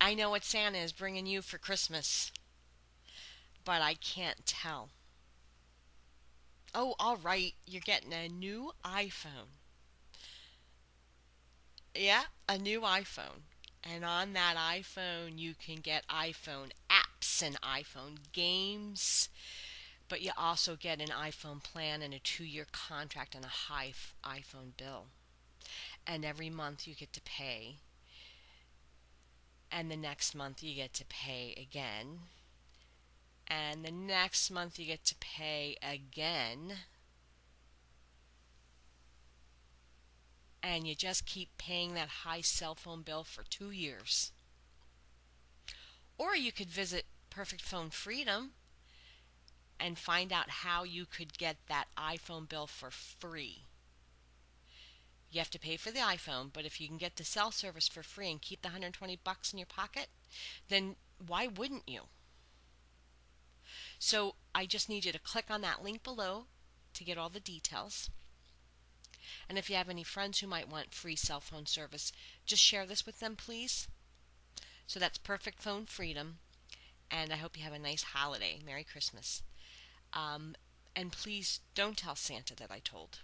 I know what Santa is bringing you for Christmas, but I can't tell. Oh, all right, you're getting a new iPhone. Yeah, a new iPhone. And on that iPhone, you can get iPhone apps and iPhone games, but you also get an iPhone plan and a two year contract and a high iPhone bill. And every month you get to pay. And the next month you get to pay again. And the next month you get to pay again. and you just keep paying that high cell phone bill for two years. Or you could visit Perfect Phone Freedom and find out how you could get that iPhone bill for free. You have to pay for the iPhone, but if you can get the cell service for free and keep the 120 bucks in your pocket, then why wouldn't you? So I just need you to click on that link below to get all the details. And if you have any friends who might want free cell phone service, just share this with them, please. So that's Perfect Phone Freedom. And I hope you have a nice holiday. Merry Christmas. Um, and please don't tell Santa that I told.